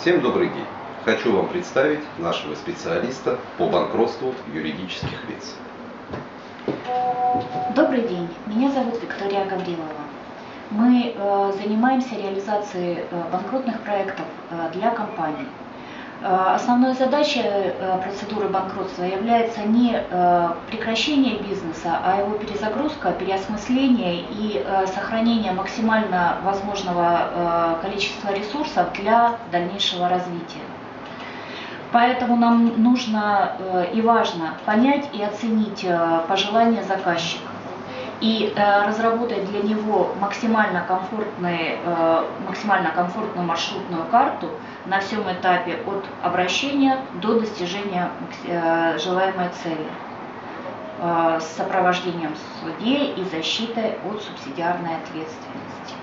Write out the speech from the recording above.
Всем добрый день! Хочу вам представить нашего специалиста по банкротству юридических лиц. Добрый день, меня зовут Виктория Гаврилова. Мы э, занимаемся реализацией э, банкротных проектов э, для компаний. Э, Основной задачей э, процедуры банкротства является не э, прекращение бизнеса, а его перезагрузка, переосмысление и сохранение максимально возможного количества ресурсов для дальнейшего развития. Поэтому нам нужно и важно понять и оценить пожелания заказчика и э, разработать для него максимально, комфортный, э, максимально комфортную маршрутную карту на всем этапе от обращения до достижения э, желаемой цели с сопровождением в суде и защитой от субсидиарной ответственности.